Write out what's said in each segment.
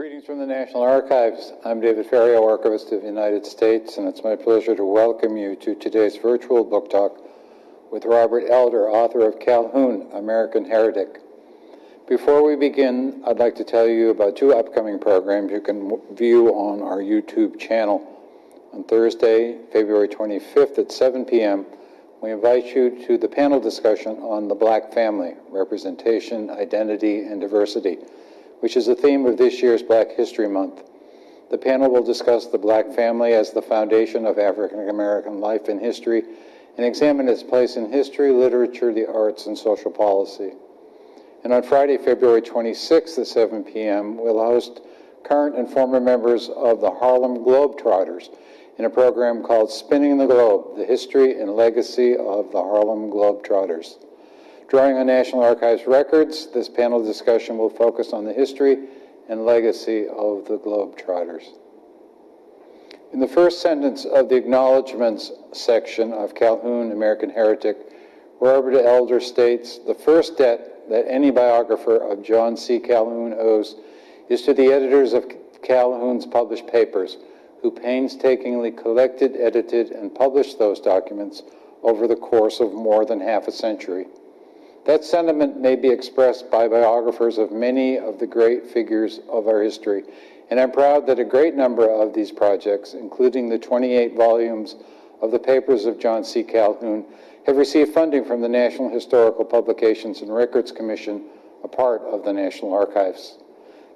Greetings from the National Archives. I'm David Ferriero, Archivist of the United States, and it's my pleasure to welcome you to today's virtual book talk with Robert Elder, author of Calhoun, American Heretic. Before we begin, I'd like to tell you about two upcoming programs you can view on our YouTube channel. On Thursday, February 25th at 7 p.m., we invite you to the panel discussion on the Black family, representation, identity, and diversity which is the theme of this year's Black History Month. The panel will discuss the Black family as the foundation of African American life and history and examine its place in history, literature, the arts, and social policy. And on Friday, February 26th at 7 p.m., we'll host current and former members of the Harlem Globetrotters in a program called Spinning the Globe, the history and legacy of the Harlem Globetrotters. Drawing on National Archives records, this panel discussion will focus on the history and legacy of the Globetrotters. In the first sentence of the acknowledgments section of Calhoun, American Heretic, Robert Elder states, the first debt that any biographer of John C. Calhoun owes is to the editors of Calhoun's published papers, who painstakingly collected, edited, and published those documents over the course of more than half a century. That sentiment may be expressed by biographers of many of the great figures of our history, and I'm proud that a great number of these projects, including the 28 volumes of the papers of John C. Calhoun, have received funding from the National Historical Publications and Records Commission, a part of the National Archives.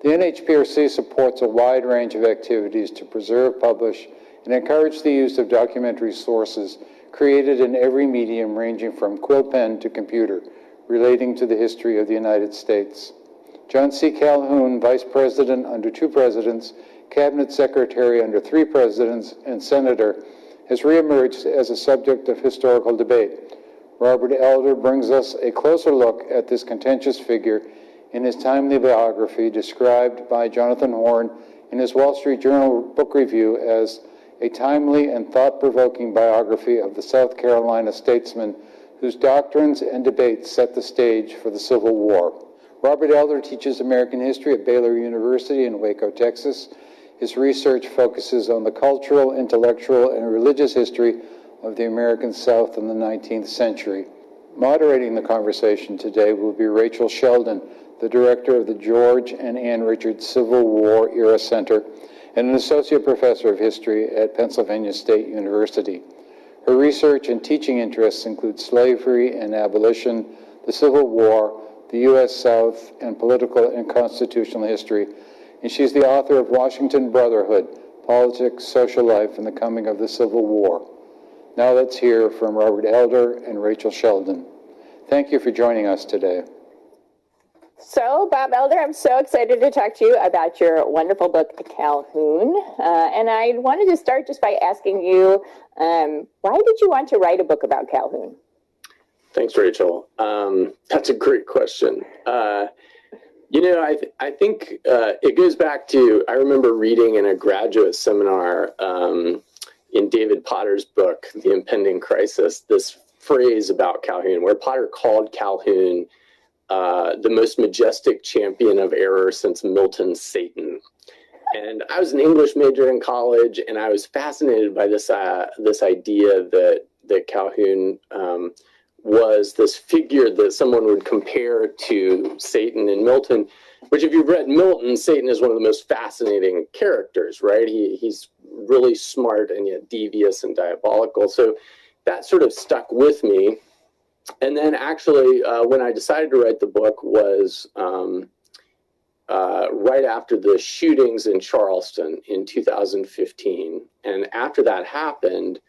The NHPRC supports a wide range of activities to preserve, publish, and encourage the use of documentary sources created in every medium ranging from quill pen to computer relating to the history of the United States. John C. Calhoun, Vice President under two presidents, Cabinet Secretary under three presidents, and Senator, has reemerged as a subject of historical debate. Robert Elder brings us a closer look at this contentious figure in his timely biography described by Jonathan Horn in his Wall Street Journal book review as a timely and thought-provoking biography of the South Carolina statesman whose doctrines and debates set the stage for the Civil War. Robert Elder teaches American history at Baylor University in Waco, Texas. His research focuses on the cultural, intellectual, and religious history of the American South in the 19th century. Moderating the conversation today will be Rachel Shelden, the director of the George and Ann Richards Civil War Era Center and an associate professor of history at Pennsylvania State University. Her research and teaching interests include slavery and abolition, the Civil War, the U.S. South, and political and constitutional history. And she's the author of Washington Brotherhood, Politics, Social Life, and the Coming of the Civil War. Now let's hear from Robert Elder and Rachel Shelden. Thank you for joining us today. So, Bob Elder, I'm so excited to talk to you about your wonderful book, Calhoun. Uh, and I wanted to start just by asking you um, why did you want to write a book about Calhoun? Thanks, Rachel. Um, that's a great question. Uh, you know, I, th I think uh, it goes back to I remember reading in a graduate seminar um, in David Potter's book, The Impending Crisis, this phrase about Calhoun, where Potter called Calhoun uh, the most majestic champion of error since Milton Satan. And I was an English major in college, and I was fascinated by this uh, this idea that that Calhoun um, was this figure that someone would compare to Satan and Milton. Which, if you've read Milton, Satan is one of the most fascinating characters, right? He he's really smart and yet devious and diabolical. So that sort of stuck with me and then actually, uh, when I decided to write the book was um, uh, right after the shootings in Charleston in 2015. And after that happened,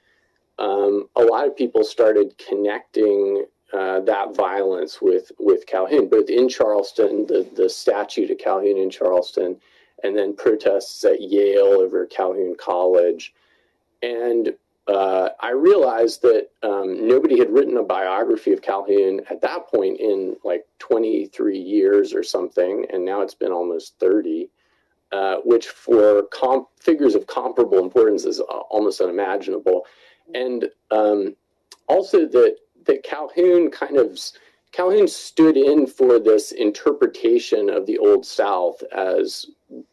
um, a lot of people started connecting uh, that violence with with Calhoun, both in Charleston, the the statue to Calhoun in Charleston, and then protests at Yale over Calhoun College, and uh, I realized that um, nobody had written a biography of Calhoun at that point in like 23 years or something, and now it's been almost 30, uh, which for figures of comparable importance is almost unimaginable. And um, also that that Calhoun kind of Calhoun stood in for this interpretation of the Old South as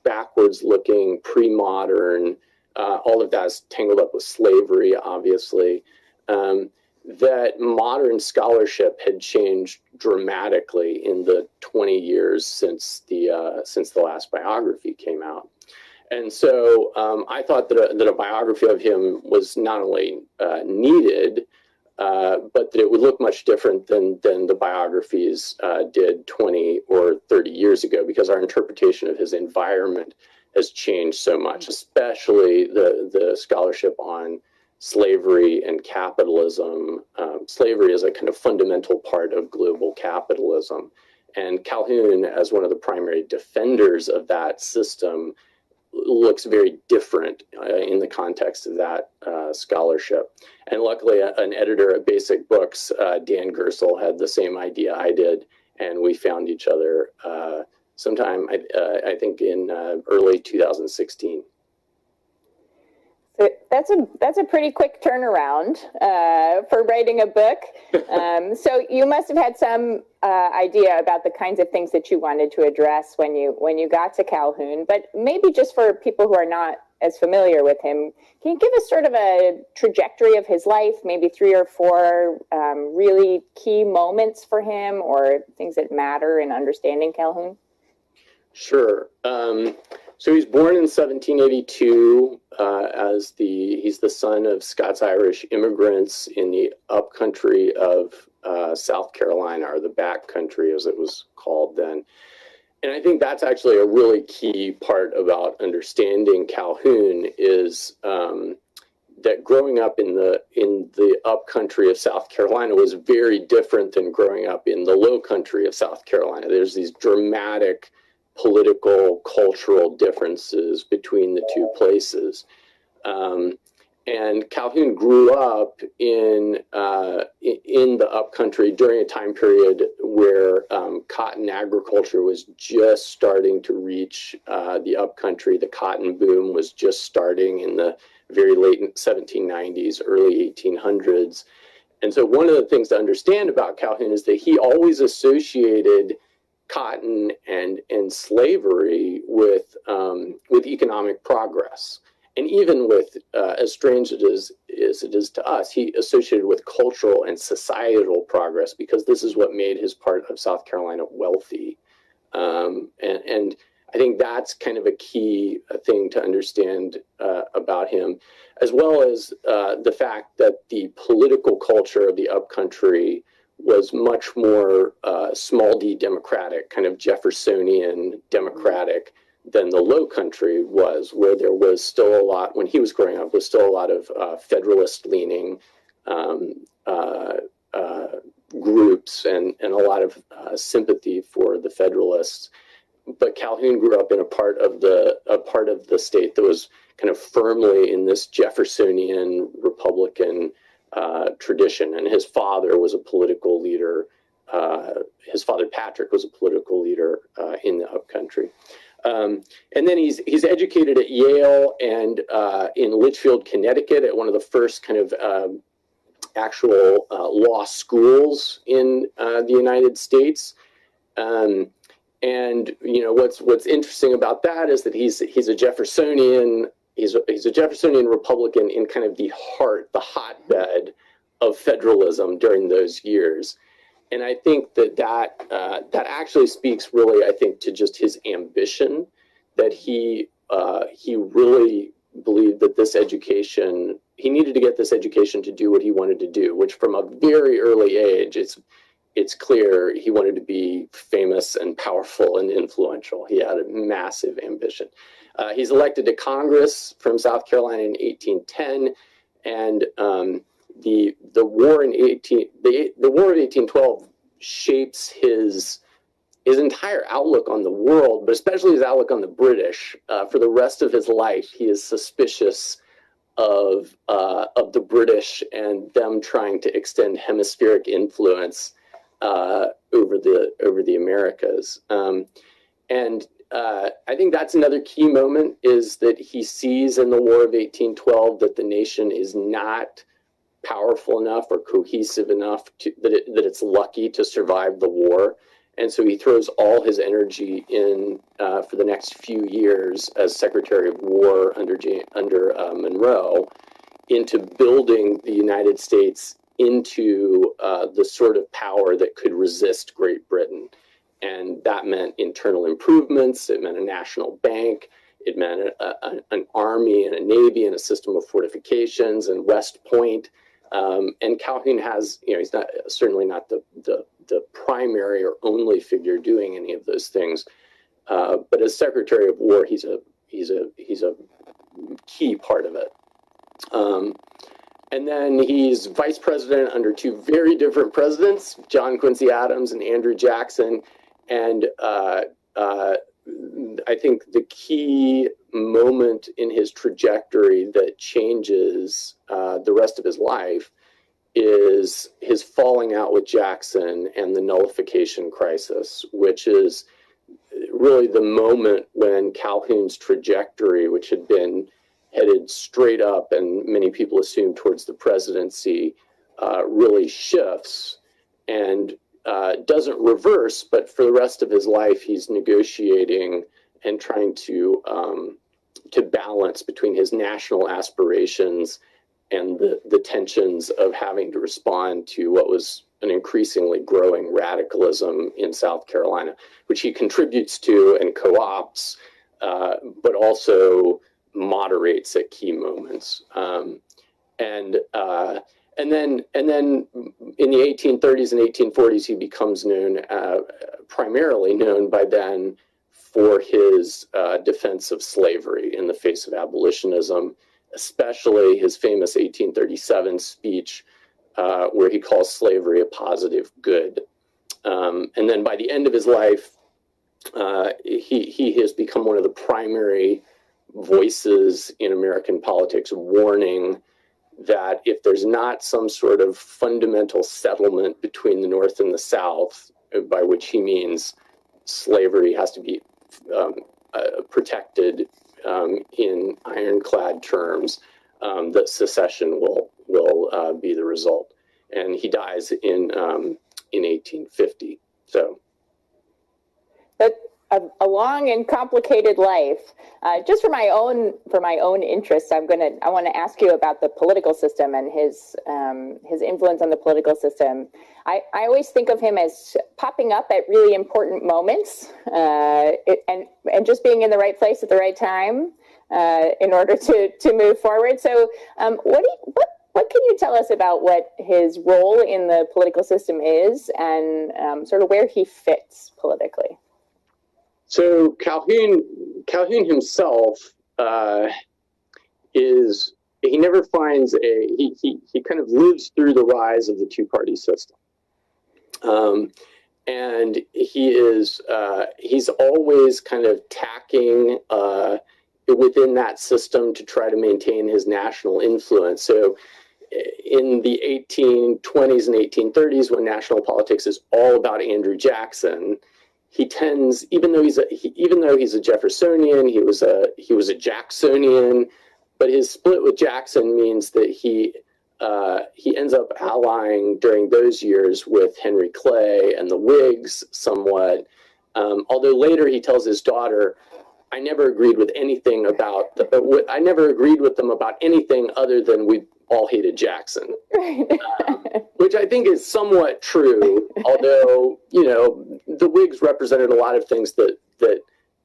backwards looking, pre modern, uh, all of that is tangled up with slavery, obviously. Um, that modern scholarship had changed dramatically in the 20 years since the uh, since the last biography came out. And so um, I thought that a, that a biography of him was not only uh, needed, uh, but that it would look much different than than the biographies uh, did 20 or 30 years ago, because our interpretation of his environment has changed so much, especially the the scholarship on slavery and capitalism. Um, slavery is a kind of fundamental part of global capitalism. And Calhoun, as one of the primary defenders of that system, looks very different uh, in the context of that uh, scholarship. And luckily, a, an editor at Basic Books, uh, Dan Gerstle, had the same idea I did, and we found each other uh, sometime, I, uh, I think, in uh, early 2016. So that's a that's a pretty quick turnaround uh, for writing a book. Um, so you must have had some uh, idea about the kinds of things that you wanted to address when you when you got to Calhoun. But maybe just for people who are not as familiar with him, can you give us sort of a trajectory of his life? Maybe three or four um, really key moments for him, or things that matter in understanding Calhoun. Sure. Um, so he's born in 1782 uh, as the he's the son of Scots Irish immigrants in the upcountry of uh, South Carolina, or the back country as it was called then. And I think that's actually a really key part about understanding Calhoun is um, that growing up in the in the upcountry of South Carolina was very different than growing up in the low country of South Carolina. There's these dramatic political, cultural differences between the two places. Um, and Calhoun grew up in uh, in the upcountry during a time period where um, cotton agriculture was just starting to reach uh, the upcountry. The cotton boom was just starting in the very late 1790s, early 1800s. And so, one of the things to understand about Calhoun is that he always associated cotton and and slavery with um, with economic progress, and even with uh, as strange it is as it is to us, he associated with cultural and societal progress because this is what made his part of South Carolina wealthy, um, and and I think that's kind of a key uh, thing to understand uh, about him, as well as uh, the fact that the political culture of the upcountry was much more uh, small d democratic, kind of Jeffersonian democratic than the low country was, where there was still a lot, when he was growing up, was still a lot of uh, federalist leaning um, uh, uh, groups and, and a lot of uh, sympathy for the Federalists. But Calhoun grew up in a part of the a part of the state that was kind of firmly in this Jeffersonian Republican uh, tradition. And his father was a political leader. Uh, his father Patrick was a political leader uh, in the upcountry. Um, and then he's he's educated at Yale and uh, in Litchfield, Connecticut, at one of the first kind of um, actual uh, law schools in the United States. Um, and you know what's what's interesting about that is that he's he's a Jeffersonian he's a, he's a Jeffersonian Republican in kind of the heart, the hotbed of federalism during those years. And I think that that, uh, that actually speaks really, I think, to just his ambition that he, uh, he really believed that this education, he needed to get this education to do what he wanted to do, which from a very early age, it's, it's clear he wanted to be famous and powerful and influential. He had a massive ambition. Uh, he's elected to Congress from South Carolina in 1810, and um, the the war in 18 the the war of 1812 shapes his his entire outlook on the world, but especially his outlook on the British. Uh, for the rest of his life, he is suspicious of uh, of the British and them trying to extend hemispheric influence uh, over the over the Americas. Um, and uh, I think that's another key moment is that he sees in the War of 1812 that the nation is not powerful enough or cohesive enough to, that, it, that it's lucky to survive the war. And so he throws all his energy in uh, for the next few years as Secretary of War under under uh, Monroe into building the United States into uh, the sort of power that could resist Great Britain. And that meant internal improvements. It meant a national bank. It meant a, a, an army and a navy and a system of fortifications and West Point. Um, and Calhoun has, you know, he's not certainly not the, the the primary or only figure doing any of those things. Uh, but as Secretary of War, he's a he's a he's a key part of it. Um, and then he's vice president under two very different presidents, John Quincy Adams and Andrew Jackson. And uh, uh, I think the key moment in his trajectory that changes uh, the rest of his life is his falling out with Jackson and the nullification crisis, which is really the moment when Calhoun's trajectory, which had been headed straight up and many people assumed towards the presidency, uh, really shifts. And uh, doesn't reverse, but for the rest of his life, he's negotiating and trying to um, to balance between his national aspirations and the, the tensions of having to respond to what was an increasingly growing radicalism in South Carolina, which he contributes to and co opts, uh, but also moderates at key moments. Um, and uh, and then and then in the 1830s and 1840s, he becomes known uh, primarily known by then for his uh, defense of slavery in the face of abolitionism especially his famous 1837 speech, uh, where he calls slavery a positive good. Um, and then by the end of his life, uh, he, he has become one of the primary voices in American politics warning that if there's not some sort of fundamental settlement between the North and the South, by which he means slavery has to be um, uh, protected um, in ironclad terms um, that secession will will uh, be the result. And he dies in um, in 1850. So But a, a long and complicated life. Uh, just for my own for my own interests, I'm gonna I want to ask you about the political system and his um, his influence on the political system. I, I always think of him as popping up at really important moments uh, it, and and just being in the right place at the right time uh, in order to to move forward. So, um, what do you, what what can you tell us about what his role in the political system is and um, sort of where he fits politically? So Calhoun, Calhoun himself uh, is he never finds a he, he he kind of lives through the rise of the two party system, um, and he is uh, he's always kind of tacking uh, within that system to try to maintain his national influence. So. In the 1820s and 1830s, when national politics is all about Andrew Jackson, he tends even though he's a he, even though he's a Jeffersonian, he was a he was a Jacksonian, but his split with Jackson means that he uh, he ends up allying during those years with Henry Clay and the Whigs somewhat. Um, although later he tells his daughter, "I never agreed with anything about the, I never agreed with them about anything other than we all hated Jackson." Um, which I think is somewhat true, although you know the Whigs represented a lot of things that that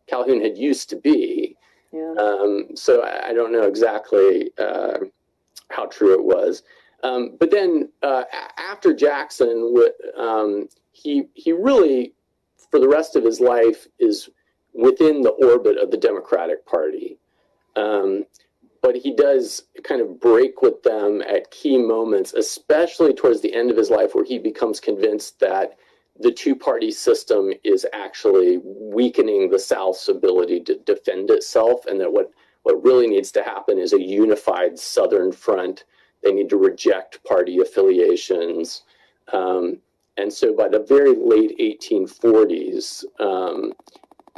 Calhoun had used to be. Yeah. Um, so I, I don't know exactly uh, how true it was. Um, but then uh, after Jackson, um, he he really, for the rest of his life, is within the orbit of the Democratic Party. But he does kind of break with them at key moments, especially towards the end of his life, where he becomes convinced that the two party system is actually weakening the South's ability to defend itself, and that what, what really needs to happen is a unified Southern front. They need to reject party affiliations. Um, and so by the very late 1840s, um,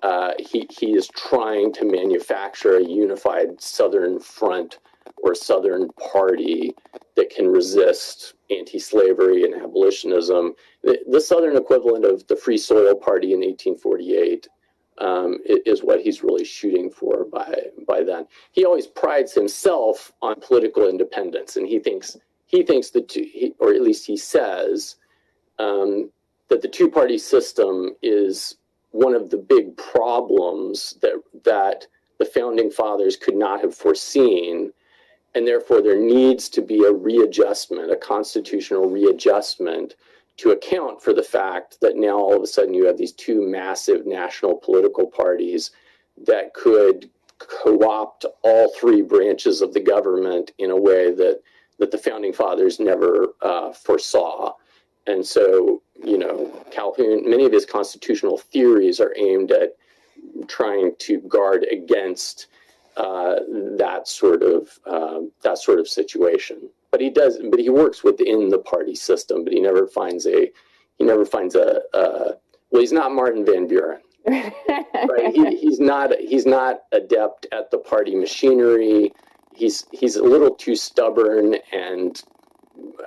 uh, he, he is trying to manufacture a unified Southern front or Southern party that can resist anti-slavery and abolitionism. The, the Southern equivalent of the Free Soil Party in 1848 um, is what he's really shooting for by by then. He always prides himself on political independence, and he thinks he thinks two, he, or at least he says um, that the two-party system is one of the big problems that that the founding fathers could not have foreseen and therefore there needs to be a readjustment a constitutional readjustment to account for the fact that now all of a sudden you have these two massive national political parties that could co-opt all three branches of the government in a way that that the founding fathers never uh, foresaw. And so you know calhoun many of his constitutional theories are aimed at trying to guard against uh, that sort of um, that sort of situation. But he does. But he works within the party system. But he never finds a he never finds a, a well. He's not Martin Van Buren. Right? he, he's not he's not adept at the party machinery. He's he's a little too stubborn and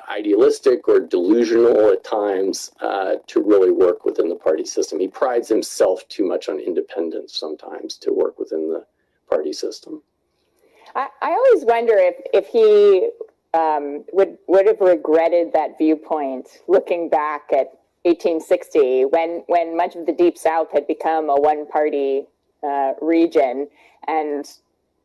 idealistic or delusional at times uh, to really work within the party system. He prides himself too much on independence sometimes to work within the party system. I, I always wonder if, if he um, would would have regretted that viewpoint looking back at 1860 when when much of the deep south had become a one party uh, region and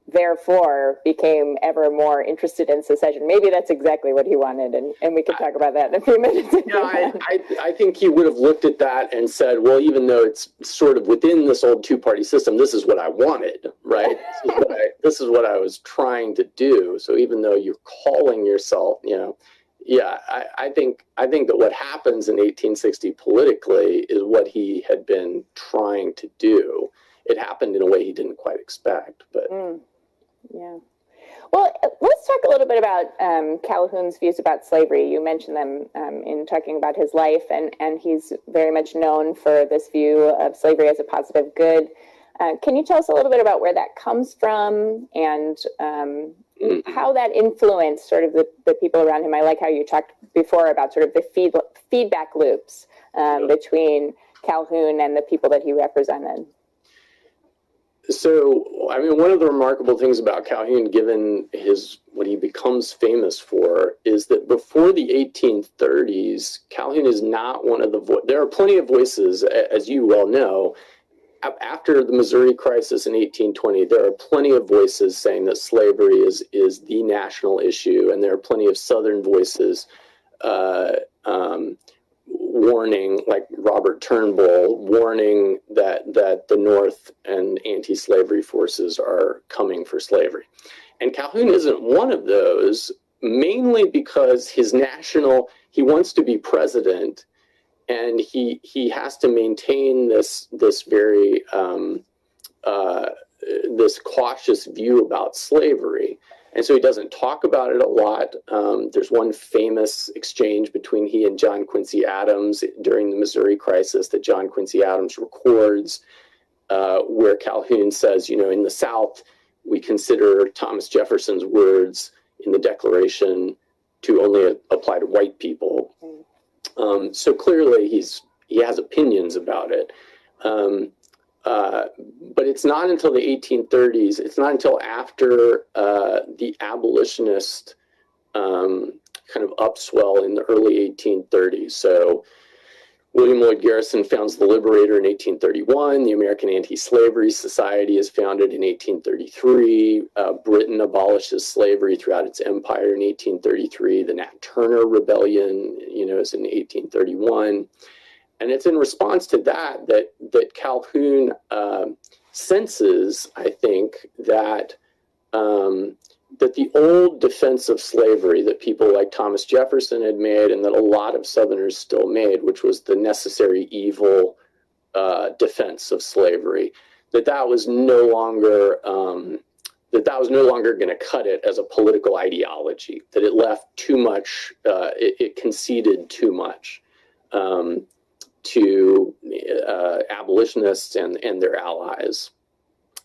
therefore became ever more interested in secession maybe that's exactly what he wanted and, and we can talk about that in a few minutes Yeah, I, I, I think he would have looked at that and said, well, even though it's sort of within this old two party system, this is what I wanted, right? This is what I, this is what I was trying to do. So even though you're calling yourself, you know, yeah, I, I think I think that what happens in 1860 politically is what he had been trying to do. It happened in a way he didn't quite expect, but Mm, yeah. Well, uh, let's talk a little bit about um, Calhoun's views about slavery. You mentioned them um, in talking about his life, and, and he's very much known for this view of slavery as a positive good. Uh, can you tell us a little bit about where that comes from and um, mm, how that influenced sort of the, the people around him? I like how you talked before about sort of the feed, feedback loops um, Yeah. between Calhoun and the people that he represented. So, I mean, one of the remarkable things about Calhoun, given his what he becomes famous for, is that before the 1830s, Calhoun is not one of the. Vo- there are plenty of voices, as you well know. After the Missouri crisis in 1820, there are plenty of voices saying that slavery is is the national issue, and there are plenty of Southern voices uh, um, warning, like Robert Turnbull, warning that that the North and anti-slavery forces are coming for slavery. And Calhoun isn't one of those, mainly because his national he wants to be president, and he he has to maintain this this very um, uh, this cautious view about slavery. And so he doesn't talk about it a lot. Um, there's one famous exchange between he and John Quincy Adams during the Missouri crisis that John Quincy Adams records, uh, where Calhoun says, you know, in the South, we consider Thomas Jefferson's words in the Declaration to only apply to white people. Um, so clearly, he's he has opinions about it. Um, uh, but it's not until the 1830s, it's not until after uh, the abolitionist um, kind of upswell in the early 1830s. So William Lloyd Garrison founds the Liberator in 1831. The American Anti-Slavery Society is founded in 1833. Uh, Britain abolishes slavery throughout its empire in 1833. The Nat Turner Rebellion, you know, is in 1831 and it's in response to that that that Calhoun um senses, I think, that um, that the old defense of slavery that people like Thomas Jefferson had made, and that a lot of Southerners still made, which was the necessary evil uh, defense of slavery, that that was no longer um, that that was no longer going to cut it as a political ideology. That it left too much, uh, it, it conceded too much. Um, to uh, abolitionists and, and their allies.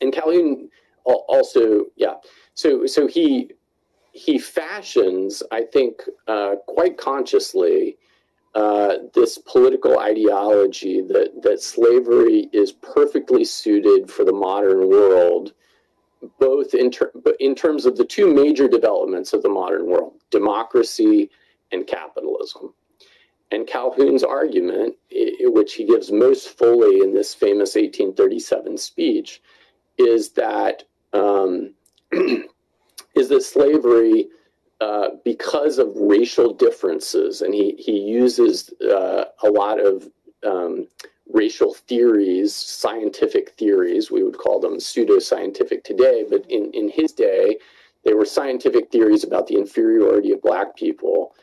And Calhoun also, yeah, so so he he fashions, I think, uh, quite consciously, uh, this political ideology that, that slavery is perfectly suited for the modern world, both in, ter- in terms of the two major developments of the modern world democracy and capitalism. And Calhoun's argument, which he gives most fully in this famous 1837 speech, is that um, is that slavery, uh, because of racial differences, and he he uses uh, a lot of um, racial theories, scientific theories, we would call them pseudoscientific today, but in in his day, they were scientific theories about the inferiority of black people,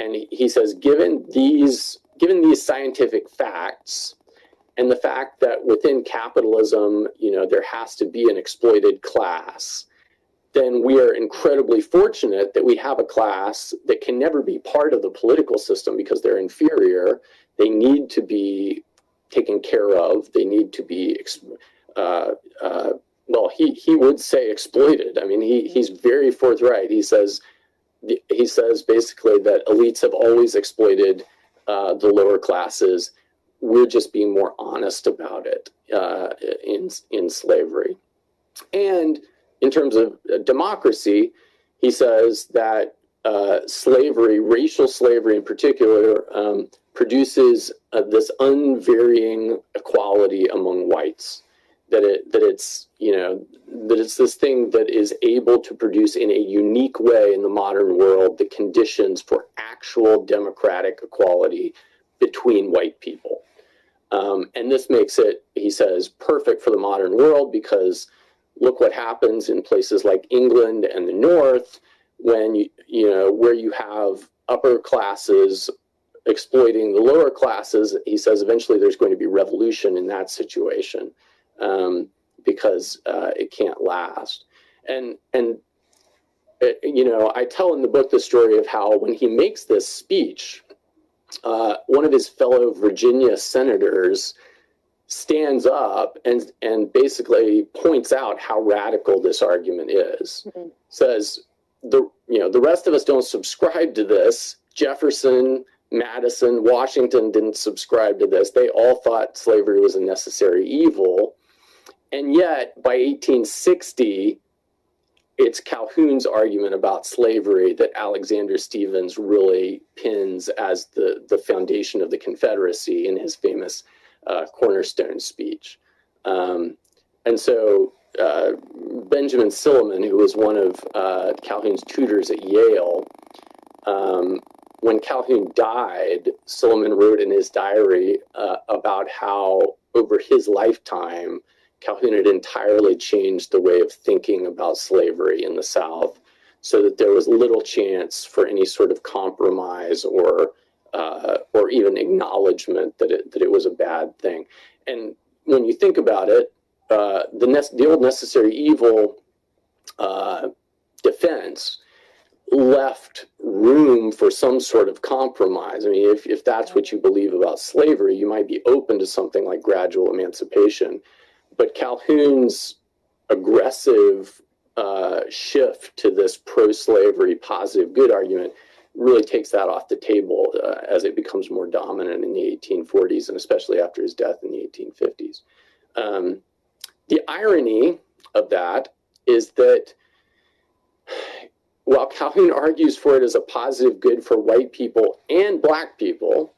and he, says, given these given these scientific facts and the fact that within capitalism, you know, there has to be an exploited class, then we are incredibly fortunate that we have a class that can never be part of the political system because they're inferior. They need to be taken care of. They need to be, uh, uh, well, he, he would say exploited. I mean, he, he's very forthright. He says, he says basically that elites have always exploited uh, the lower classes we're just being more honest about it uh, in in slavery. And in terms of uh, democracy, he says that uh, slavery, racial slavery in particular, um, produces uh, this unvarying equality among whites. That it that it's you know that it's this thing that is able to produce in a unique way in the modern world the conditions for actual democratic equality between white people. Um, and this makes it, he says, perfect for the modern world because look what happens in places like England and the North when you, you know, where you have upper classes exploiting the lower classes. He says eventually there's going to be revolution in that situation um, because uh, it can't last. And, and, uh, you know, I tell in the book the story of how when he makes this speech, uh, one of his fellow Virginia senators stands up and and basically points out how radical this argument is. Mhm. Says the you know the rest of us don't subscribe to this. Jefferson, Madison, Washington didn't subscribe to this. They all thought slavery was a necessary evil. And yet by 1860 it's Calhoun's argument about slavery that Alexander Stephens really pins as the, the foundation of the Confederacy in his famous uh, cornerstone speech. Um, and so uh, Benjamin Silliman, who was one of uh, Calhoun's tutors at Yale, um, when Calhoun died, Silliman wrote in his diary uh, about how over his lifetime, Calhoun had entirely changed the way of thinking about slavery in the South so that there was little chance for any sort of compromise or uh, or even acknowledgement that it, that it was a bad thing. And when you think about it, uh, the, ne- the old necessary evil uh, defense left room for some sort of compromise. I mean, if, if that's what you believe about slavery, you might be open to something like gradual emancipation. But Calhoun's aggressive uh, shift to this pro slavery positive good argument really takes that off the table uh, as it becomes more dominant in the 1840s and especially after his death in the 1850s. Um, the irony of that is that while Calhoun argues for it as a positive good for white people and black people.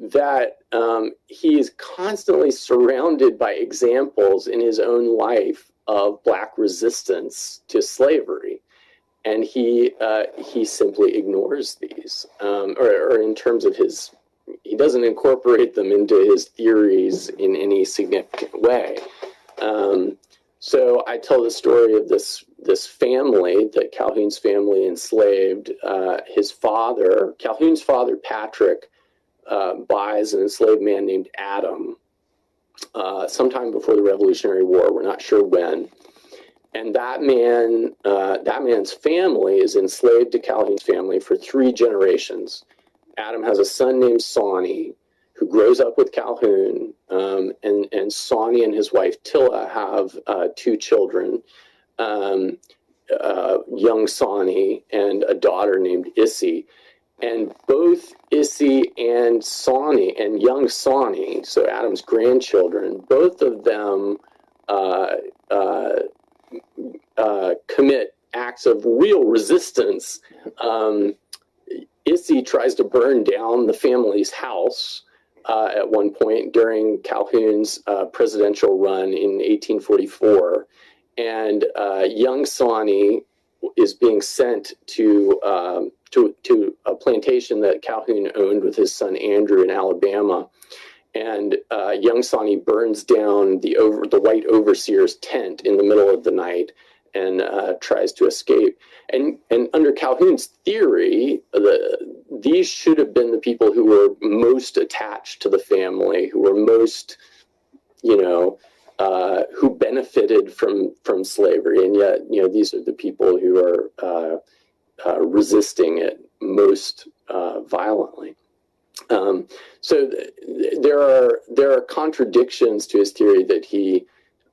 That um, he is constantly surrounded by examples in his own life of black resistance to slavery. And he uh, he simply ignores these um, or, or in terms of his he doesn't incorporate them into his theories in any significant way. Um, so i tell the story of this this family that calhoun's family enslaved uh, his father calhoun's father patrick uh, buys an enslaved man named Adam uh, sometime before the Revolutionary War. We're not sure when. And that man, uh, that man's family is enslaved to Calhoun's family for three generations. Adam has a son named Sawney who grows up with Calhoun, um, and and Sawney and his wife Tilla have uh, two children. Um, uh, young Sawney and a daughter named Issy. And both Issy and Sawney and young Sawney, so Adam's grandchildren, both of them uh, uh, uh, commit acts of real resistance. Um, Issy tries to burn down the family's house uh, at one point during Calhoun's uh, presidential run in 1844. And uh, young Sawney is being sent to, um, to, to a plantation that Calhoun owned with his son Andrew in Alabama. And uh, young Sawney burns down the, over, the white overseer's tent in the middle of the night and uh, tries to escape. And and under Calhoun's theory, the these should have been the people who were most attached to the family, who were most, you know, uh, who benefited from from slavery, and yet you know these are the people who are uh, uh, resisting it most uh, violently. Um, so th- there are there are contradictions to his theory that he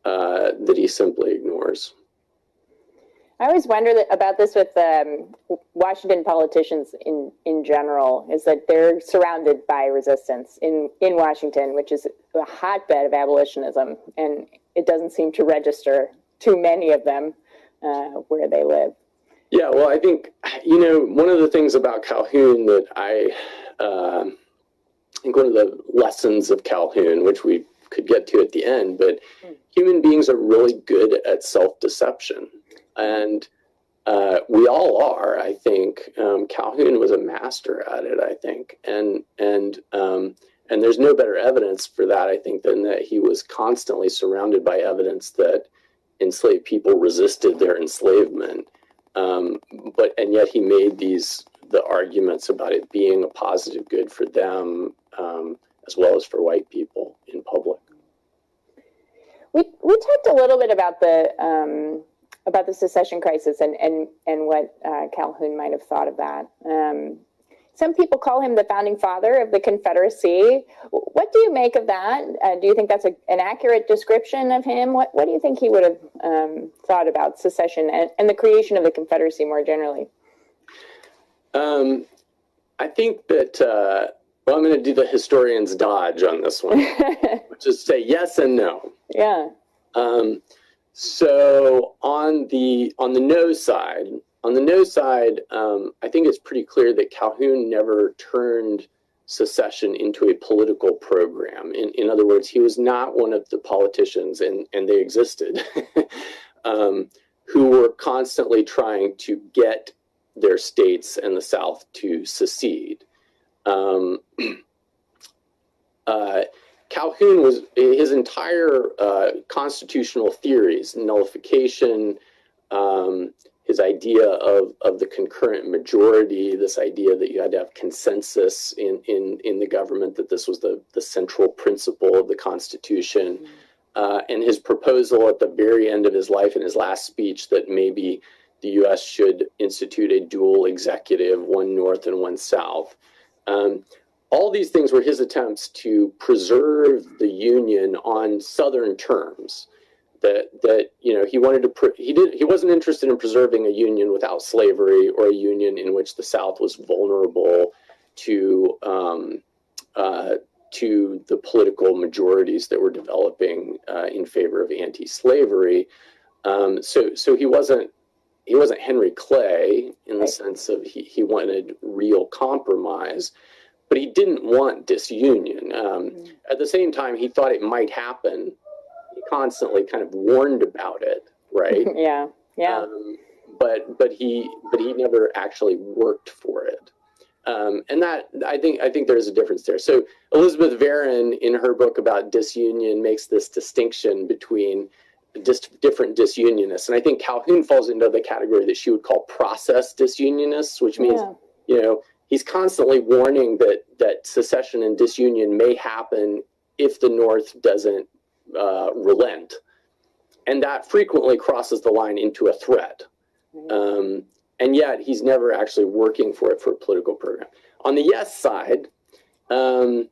uh, that he simply ignores. I always wonder that, about this with um, Washington politicians in, in general, is that they're surrounded by resistance in, in Washington, which is a hotbed of abolitionism, and it doesn't seem to register too many of them uh, where they live. Yeah, well, I think you know one of the things about Calhoun that I uh, I think one of the lessons of Calhoun, which we could get to at the end, but Hmm. human beings are really good at self-deception, and uh, we all are. I think um, Calhoun was a master at it. I think, and and um, and there's no better evidence for that. I think than that he was constantly surrounded by evidence that enslaved people resisted their enslavement um, but and yet he made these the arguments about it being a positive good for them um, as well as for white people in public. We we talked a little bit about the um, about the secession crisis and and and what uh, Calhoun might have thought of that. Um, some people call him the founding father of the Confederacy. What do you make of that? Uh, do you think that's a, an accurate description of him? What what do you think he would have um, thought about secession and, and the creation of the Confederacy more generally? Um, I think that uh, well, I'm going to do the historian's dodge on this one, which is say yes and no. yeah. Um, so on the on the no side, on the no side, um, I think it's pretty clear that Calhoun never turned secession into a political program. In, in other words, he was not one of the politicians, and, and they existed, um, who were constantly trying to get their states and the South to secede. Um, uh, Calhoun was his entire uh, constitutional theories, nullification, um, his idea of, of the concurrent majority, this idea that you had to have consensus in, in, in the government, that this was the, the central principle of the Constitution, uh, and his proposal at the very end of his life in his last speech that maybe the US should institute a dual executive, one north and one south. Um, all these things were his attempts to preserve the union on southern terms that that you know he wanted to pre- he did he wasn't interested in preserving a union without slavery or a union in which the south was vulnerable to um, uh, to the political majorities that were developing uh, in favor of anti-slavery. Um, so so he wasn't he wasn't Henry Clay in the sense of he, he wanted real compromise but he didn't want disunion. Um, Mm. at the same time, he thought it might happen. He constantly kind of warned about it, right? yeah. Yeah. Um, but but he but he never actually worked for it. Um, and that I think I think there's a difference there. So Elizabeth Varon, in her book about disunion, makes this distinction between dis- different disunionists, and I think Calhoun falls into the category that she would call process disunionists, which means yeah. you know he's constantly warning that that secession and disunion may happen if the north doesn't uh, relent. And that frequently crosses the line into a threat. Um, and yet he's never actually working for it for a political program. On the yes side um,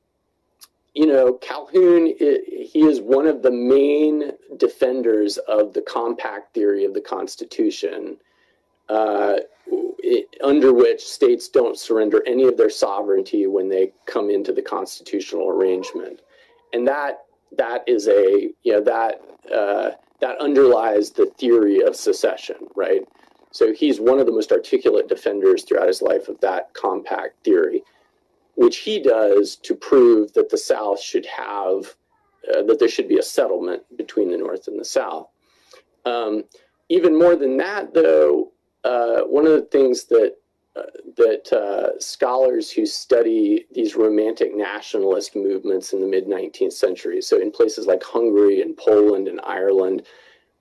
you know calhoun he is one of the main defenders of the compact theory of the constitution under which states don't surrender any of their sovereignty when they come into the constitutional arrangement, and that that is a you know that uh, that underlies the theory of secession, right? So he's one of the most articulate defenders throughout his life of that compact theory, which he does to prove that the South should have uh, that there should be a settlement between the North and the South. Um, even more than that, though, uh, one of the things that uh, that uh, scholars who study these romantic nationalist movements in the mid 19th century, so in places like Hungary and Poland and Ireland,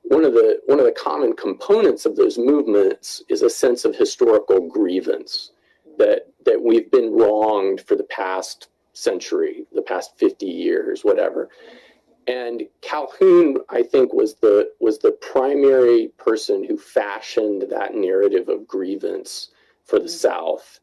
one of the one of the common components of those movements is a sense of historical grievance that that we've been wronged for the past century, the past 50 years, whatever. And Calhoun, I think, was the was the primary person who fashioned that narrative of grievance for the South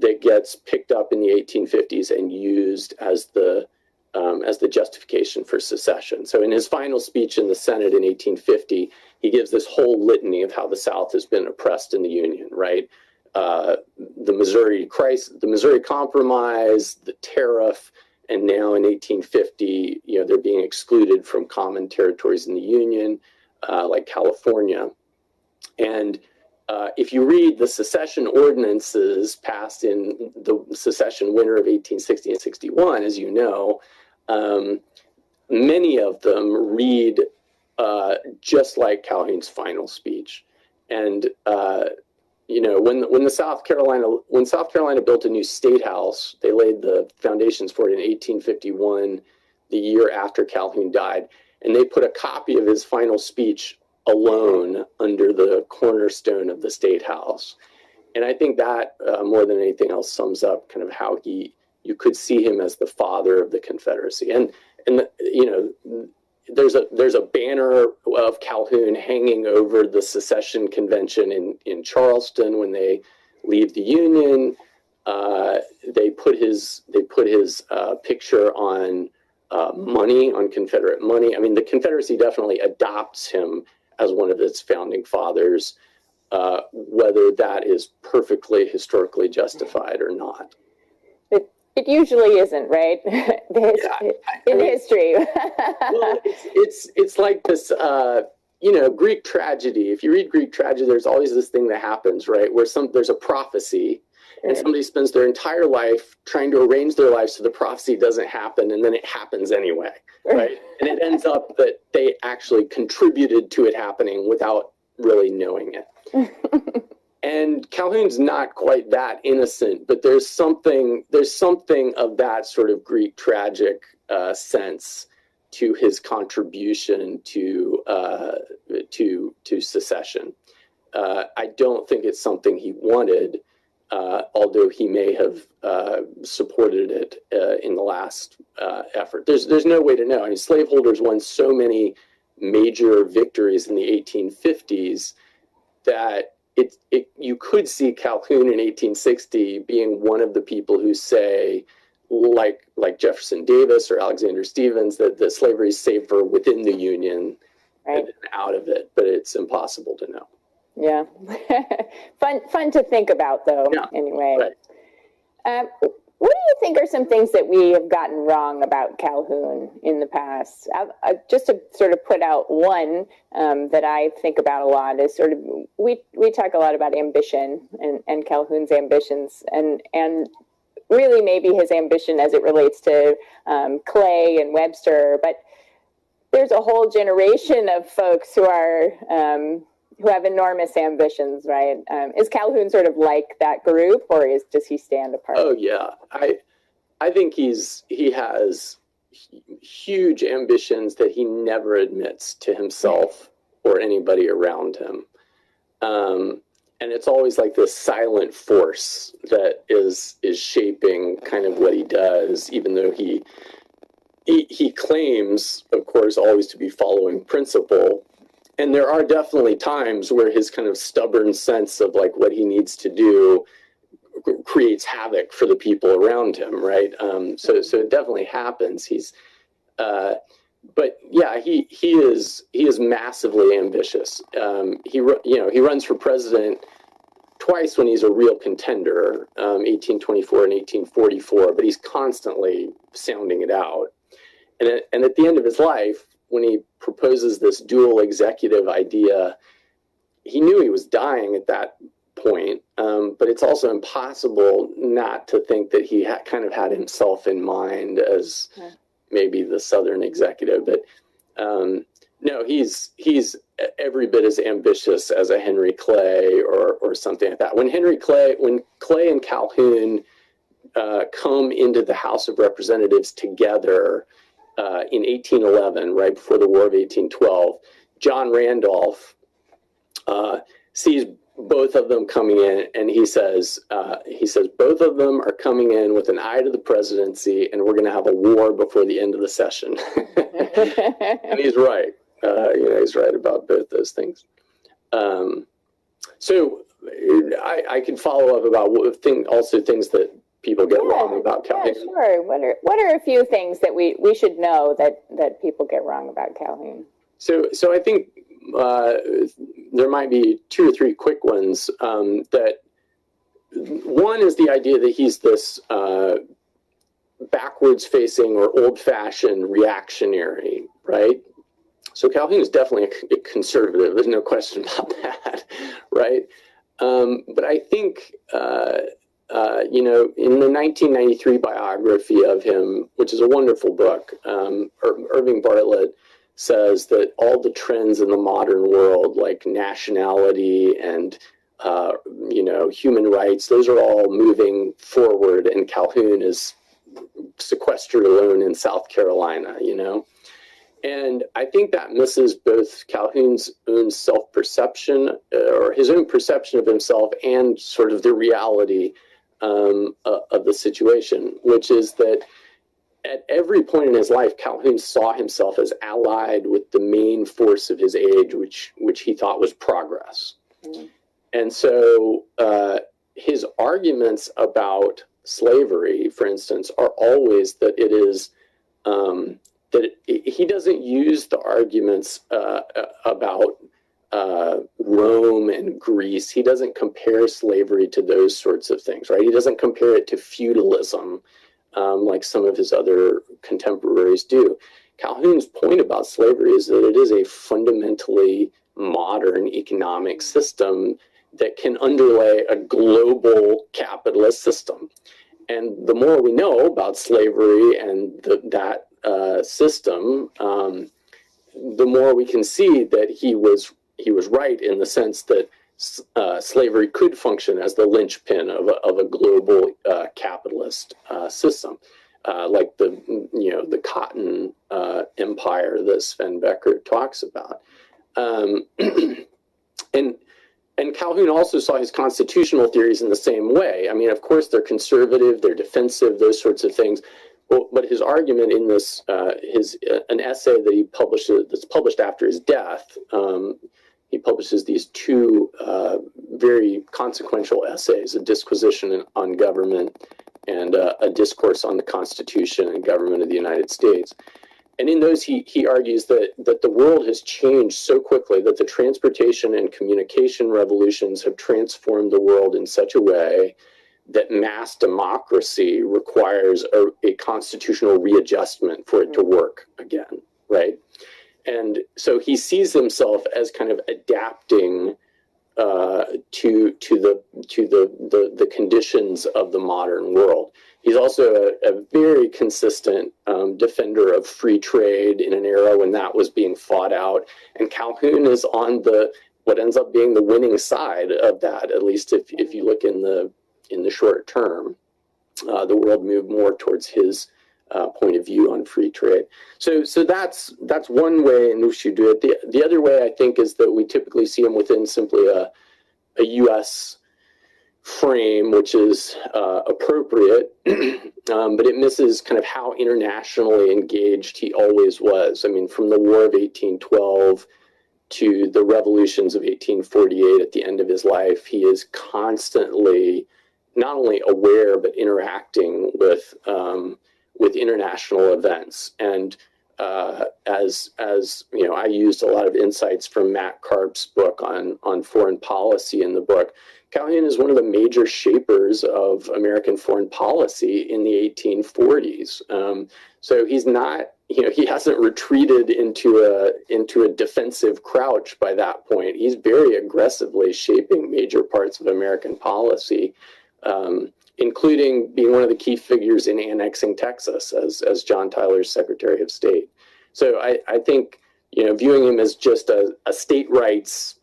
that gets picked up in the 1850s and used as the um, as the justification for secession. So, in his final speech in the Senate in 1850, he gives this whole litany of how the South has been oppressed in the Union, right? Uh, the Missouri crisis, the Missouri Compromise, the tariff, and now in 1850, you know, they're being excluded from common territories in the Union, uh, like California. And uh, if you read the secession ordinances passed in the secession winter of 1860 and 61, as you know, um, many of them read uh, just like Calhoun's final speech. And uh, you know, when when the South Carolina when South Carolina built a new state house, they laid the foundations for it in 1851, the year after Calhoun died, and they put a copy of his final speech alone under the cornerstone of the state house. And I think that uh, more than anything else sums up kind of how he you could see him as the father of the Confederacy. And and you know there's a there's a banner of Calhoun hanging over the secession convention in in Charleston when they leave the Union. Uh, they put his they put his uh, picture on uh, money on Confederate money. I mean, the Confederacy definitely adopts him as one of its founding fathers, uh, whether that is perfectly historically justified or not. It, usually isn't, right? Yeah, in mean- history. well, it's, it's it's like this uh you know greek tragedy. If you read greek tragedy there's always this thing that happens right? Where some there's a prophecy and somebody spends their entire life trying to arrange their life so the prophecy doesn't happen and then it happens anyway right? And it ends up that they actually contributed to it happening without really knowing it and calhoun's not quite that innocent but there's something there's something of that sort of greek tragic uh, sense to his contribution to uh, to to secession. Uh, I don't think it's something he wanted, uh, although he may have uh, supported it uh, in the last effort. There's there's no way to know. I mean, slaveholders won so many major victories in the 1850s that it, it you could see Calhoun in 1860 being one of the people who say like like Jefferson Davis or Alexander Stephens that the slavery is safer within the Union right. than out of it, but it's impossible to know. Yeah. fun fun to think about though, Yeah, anyway. right. Um, what do you think are some things that we have gotten wrong about Calhoun in the past? I, I, just to sort of put out one um, that I think about a lot is sort of we we talk a lot about ambition and, and Calhoun's ambitions and and really maybe his ambition as it relates to um, Clay and Webster, but there's a whole generation of folks who are um, who have enormous ambitions, right? Um, is Calhoun sort of like that group, or is does he stand apart? Oh yeah, I I think he's he has huge ambitions that he never admits to himself or anybody around him. Um, and it's always like this silent force that is is shaping kind of what he does, even though he he, he claims, of course, always to be following principle. And there are definitely times where his kind of stubborn sense of like what he needs to do creates havoc for the people around him, right? Um, so, so it definitely happens. He's, uh, but yeah, he he is he is massively ambitious. Um, he you know he runs for president twice when he's a real contender, um, 1824 and 1844, but he's constantly sounding it out. And at, and at the end of his life, when he proposes this dual executive idea, he knew he was dying at that point, um, but it's also impossible not to think that he ha- kind of had himself in mind as Yeah. maybe the Southern executive. But um, no, he's he's every bit as ambitious as a Henry Clay or or something like that. When Henry Clay, when Clay and Calhoun uh, come into the House of Representatives together uh, in 1811, right before the War of 1812, John Randolph uh, sees both of them coming in, and he says, uh, he says both of them are coming in with an eye to the presidency, and we're going to have a war before the end of the session. and he's right. Uh, you know, he's right about both those things. Um, so I, I can follow up about what thing, also things that people get Yeah, wrong about Calhoun. yeah, sure. What are what are a few things that we we should know that that people get wrong about Calhoun? So, so I think uh, there might be two or three quick ones. Um, that one is the idea that he's this uh, backwards-facing or old-fashioned reactionary, right? So Calhoun is definitely a, a conservative. There's no question about that, right? Um, but I think. Uh, uh, you know, in the 1993 biography of him, which is a wonderful book, um, Ir- Irving Bartlett says that all the trends in the modern world, like nationality and uh, you know human rights, those are all moving forward, and Calhoun is sequestered alone in South Carolina. You know, and I think that misses both Calhoun's own self-perception uh, or his own perception of himself and sort of the reality um, uh, of the situation, which is that at every point in his life, Calhoun saw himself as allied with the main force of his age, which which he thought was progress. Mhm. And so uh, his arguments about slavery, for instance, are always that it is um, that it, he doesn't use the arguments uh, uh, about uh, Rome and Greece. He doesn't compare slavery to those sorts of things, right? He doesn't compare it to feudalism um, like some of his other contemporaries do. Calhoun's point about slavery is that it is a fundamentally modern economic system that can underlay a global capitalist system. And the more we know about slavery and the, that uh, system, um, the more we can see that he was he was right in the sense that uh, slavery could function as the linchpin of a, of a global uh, capitalist uh, system, uh, like the you know the cotton uh, empire that Sven Beckert talks about, um, and and Calhoun also saw his constitutional theories in the same way. I mean, of course, they're conservative, they're defensive, those sorts of things. But, his argument in this, uh, his an essay that he published that's published after his death, um, he publishes these two uh, very consequential essays: a disquisition on government and uh, a discourse on the Constitution and government of the United States. And in those, he, he argues that, that the world has changed so quickly that the transportation and communication revolutions have transformed the world in such a way that mass democracy requires a, a constitutional readjustment for it to work again, right? And so he sees himself as kind of adapting uh, to to the to the, the the conditions of the modern world. He's also a, a very consistent um, defender of free trade in an era when that was being fought out. And Calhoun is on the what ends up being the winning side of that, at least if, if you look in the in the short term. Uh, the world moved more towards his uh, point of view on free trade. So so that's that's one way in which you do it. The the other way I think is that we typically see him within simply a a U.S frame, which is uh, appropriate, um, but it misses kind of how internationally engaged he always was. I mean, from the War of 1812 to the revolutions of 1848 at the end of his life, he is constantly not only aware but interacting with um, with international events and. Uh, as as you know, I used a lot of insights from Matt Karp's book on on foreign policy in the book. Calhoun is one of the major shapers of American foreign policy in the 1840s. Um, so he's not, you know, he hasn't retreated into a into a defensive crouch by that point. He's very aggressively shaping major parts of American policy, um, including being one of the key figures in annexing Texas as as John Tyler's Secretary of State. So I, I think you know viewing him as just a, a state rights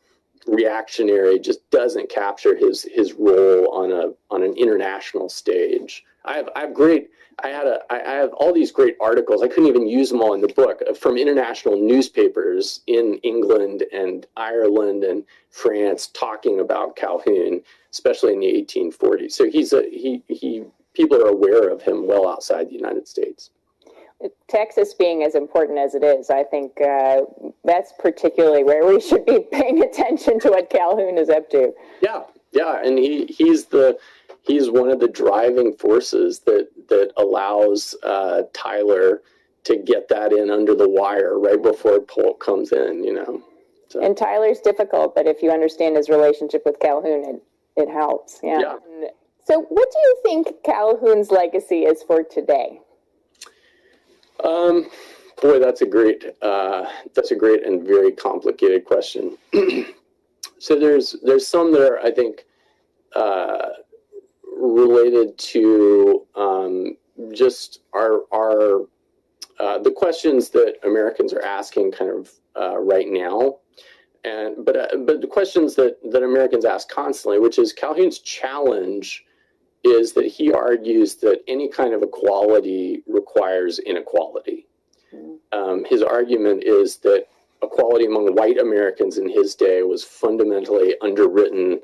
reactionary just doesn't capture his his role on a on an international stage. I have I have great I had a I have all these great articles. I couldn't even use them all in the book uh, from international newspapers in England and Ireland and France talking about Calhoun, especially in the 1840s. So he's a he he people are aware of him well outside the United States. Texas being as important as it is, I think uh, that's particularly where we should be paying attention to what Calhoun is up to. Yeah, yeah, and he he's the he's one of the driving forces that that allows uh, Tyler to get that in under the wire right before Polk comes in. You know, so. and Tyler's difficult, but if you understand his relationship with Calhoun, it it helps. Yeah. yeah. So, what do you think Calhoun's legacy is for today? Um, boy, that's a great uh, that's a great and very complicated question. so there's there's some that are I think uh, related to um, just our our uh, the questions that Americans are asking kind of uh, right now, and but uh, but the questions that that Americans ask constantly, which is Calhoun's challenge is that he argues that any kind of equality requires inequality. Um, his argument is that equality among white Americans in his day was fundamentally underwritten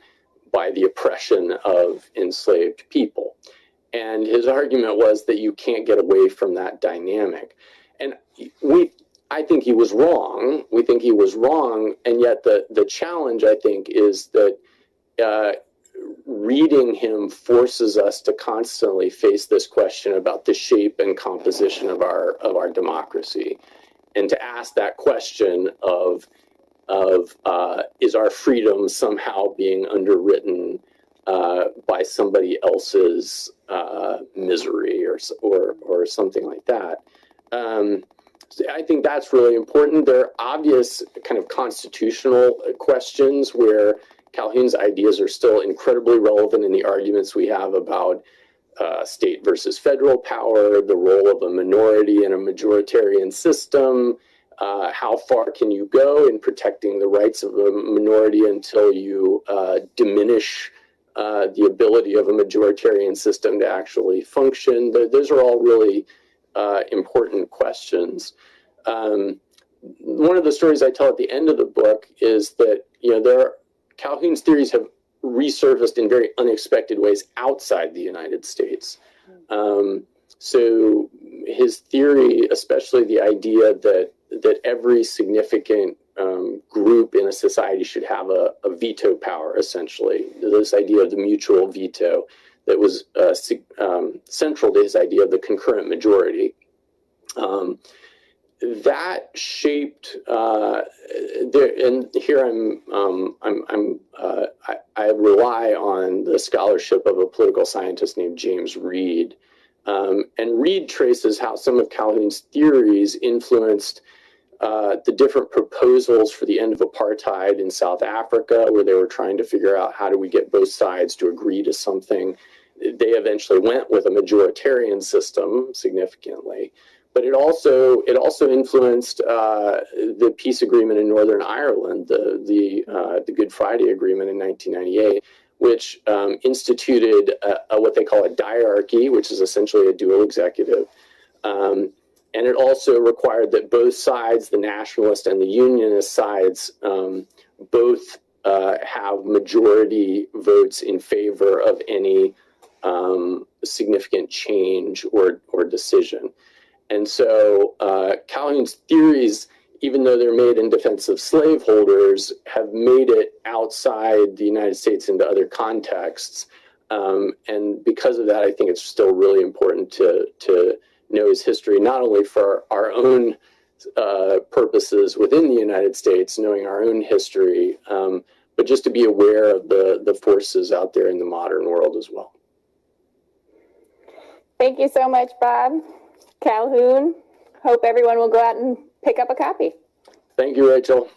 by the oppression of enslaved people. And his argument was that you can't get away from that dynamic. And we I think he was wrong. We think he was wrong, and yet the the challenge I think is that uh, reading him forces us to constantly face this question about the shape and composition of our of our democracy, and to ask that question of of uh, is our freedom somehow being underwritten uh, by somebody else's uh, misery or or or something like that. Um, so I think that's really important. There are obvious kind of constitutional questions where Calhoun's ideas are still incredibly relevant in the arguments we have about uh, state versus federal power, the role of a minority in a majoritarian system, uh, how far can you go in protecting the rights of a minority until you uh, diminish uh, the ability of a majoritarian system to actually function? Those are all really uh, important questions. Um, one of the stories I tell at the end of the book is that you know there Calhoun's theories have resurfaced in very unexpected ways outside the United States. Um, so his theory, especially the idea that that every significant um, group in a society should have a, a, veto power, essentially, this idea of the mutual veto that was uh, um, central to his idea of the concurrent majority. Um, that shaped uh, there, and here I'm um, I'm, I'm uh, I, I, rely on the scholarship of a political scientist named James Read, um, and Read traces how some of Calhoun's theories influenced uh, the different proposals for the end of apartheid in South Africa, where they were trying to figure out how do we get both sides to agree to something. They eventually went with a majoritarian system significantly but it also it also influenced uh, the peace agreement in Northern Ireland, the the uh, the Good Friday Agreement in 1998, which um, instituted a, a, what they call a diarchy, which is essentially a dual executive. Um, and it also required that both sides, the nationalist and the unionist sides, um, both uh, have majority votes in favor of any um, significant change or, or decision. And so uh, Calhoun's theories, even though they're made in defense of slaveholders, have made it outside the United States into other contexts. Um, and because of that, I think it's still really important to, to know his history, not only for our own uh, purposes within the United States, knowing our own history, um, but just to be aware of the the forces out there in the modern world as well. Thank you so much, Bob. Calhoun. Hope everyone will go out and pick up a copy. Thank you, Rachel.